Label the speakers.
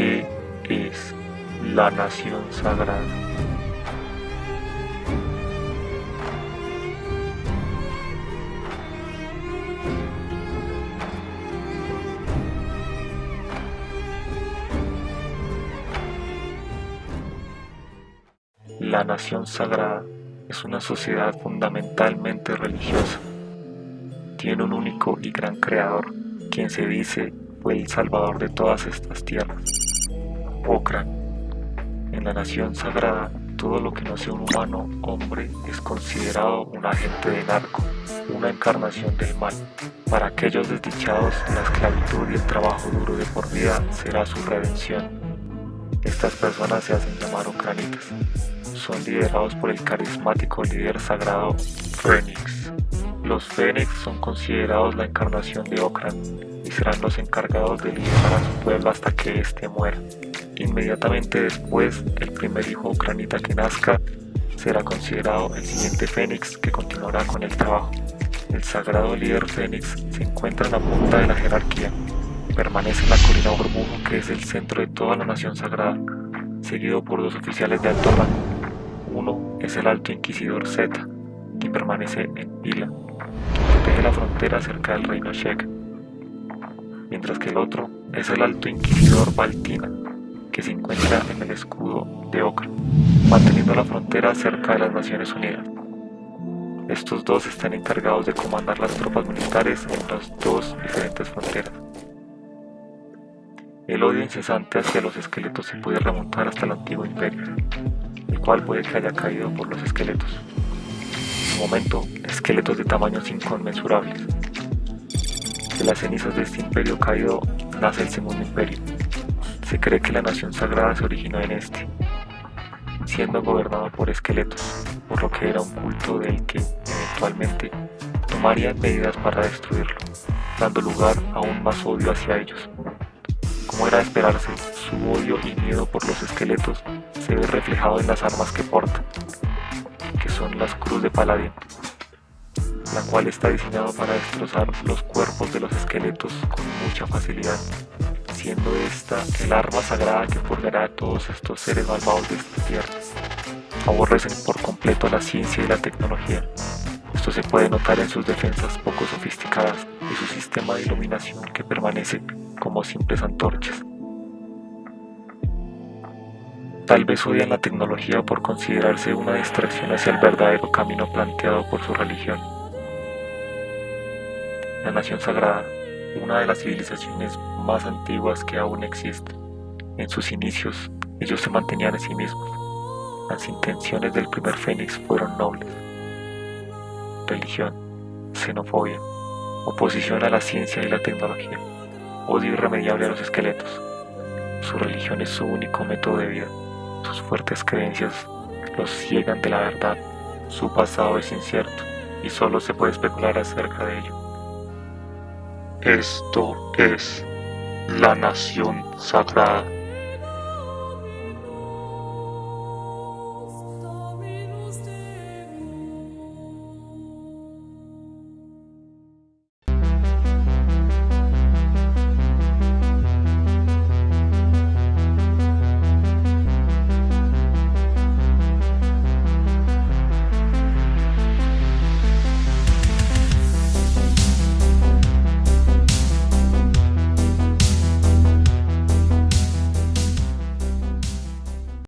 Speaker 1: ¿Qué es la nación sagrada? La nación sagrada es una sociedad fundamentalmente religiosa. Tiene un único y gran creador, quien se dice fue el salvador de todas estas tierras. Okran. En la nación sagrada, todo lo que no sea un humano, hombre, es considerado un agente de narco, una encarnación del mal. Para aquellos desdichados, la esclavitud y el trabajo duro de por vida será su redención. Estas personas se hacen llamar Okranitas. Son liderados por el carismático líder sagrado Fénix. Los Fénix son considerados la encarnación de Okran serán los encargados de liderar a su pueblo hasta que éste muera. Inmediatamente después, el primer hijo Okranita que nazca será considerado el siguiente Fénix que continuará con el trabajo. El sagrado líder Fénix se encuentra en la punta de la jerarquía. Permanece en la colina Burbujo que es el centro de toda la nación sagrada, seguido por dos oficiales de alto rango. Uno es el Alto Inquisidor Z, que permanece en Pila, protege la frontera cerca del reino Shek, mientras que el otro es el Alto Inquisidor Baltina, que se encuentra en el escudo de Okra, manteniendo la frontera cerca de las Naciones Unidas. Estos dos están encargados de comandar las tropas militares en las dos diferentes fronteras. El odio incesante hacia los esqueletos se puede remontar hasta el antiguo imperio, el cual puede que haya caído por los esqueletos. En su momento, esqueletos de tamaños inconmensurables. De las cenizas de este imperio caído nace el segundo imperio. Se cree que la nación sagrada se originó en este, siendo gobernado por esqueletos, por lo que era un culto del que, eventualmente, tomarían medidas para destruirlo, dando lugar a un más odio hacia ellos. Como era de esperarse, su odio y miedo por los esqueletos se ve reflejado en las armas que porta, que son las Cruz de Paladín, la cual está diseñada para destrozar los cuerpos de los esqueletos con mucha facilidad, siendo esta el arma sagrada que purgará a todos estos seres malvados de esta tierra. Aborrecen por completo la ciencia y la tecnología. Esto se puede notar en sus defensas poco sofisticadas y su sistema de iluminación que permanece como simples antorchas. Tal vez odian la tecnología por considerarse una distracción hacia el verdadero camino planteado por su religión. La nación sagrada, una de las civilizaciones más antiguas que aún existe. En sus inicios, ellos se mantenían a sí mismos. Las intenciones del primer Fénix fueron nobles. Religión, xenofobia, oposición a la ciencia y la tecnología odio irremediable a los esqueletos. Su religión es su único método de vida. Sus fuertes creencias los ciegan de la verdad. Su pasado es incierto y solo se puede especular acerca de ello. Esto es la nación sagrada.